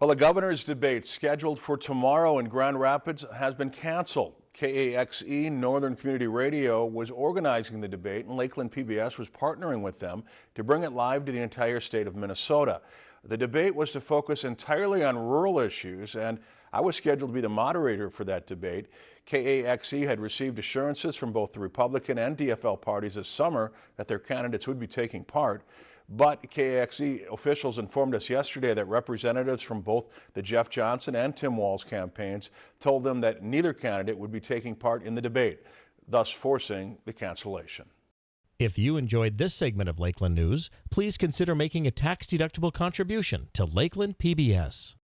Well, the governor's debate scheduled for tomorrow in Grand Rapids has been canceled. KAXE Northern Community Radio was organizing the debate and Lakeland PBS was partnering with them to bring it live to the entire state of Minnesota. The debate was to focus entirely on rural issues and I was scheduled to be the moderator for that debate. KAXE had received assurances from both the Republican and DFL parties this summer that their candidates would be taking part. But KAXE officials informed us yesterday that representatives from both the Jeff Johnson and Tim Walz campaigns told them that neither candidate would be taking part in the debate, thus forcing the cancellation. If you enjoyed this segment of Lakeland News, please consider making a tax-deductible contribution to Lakeland PBS.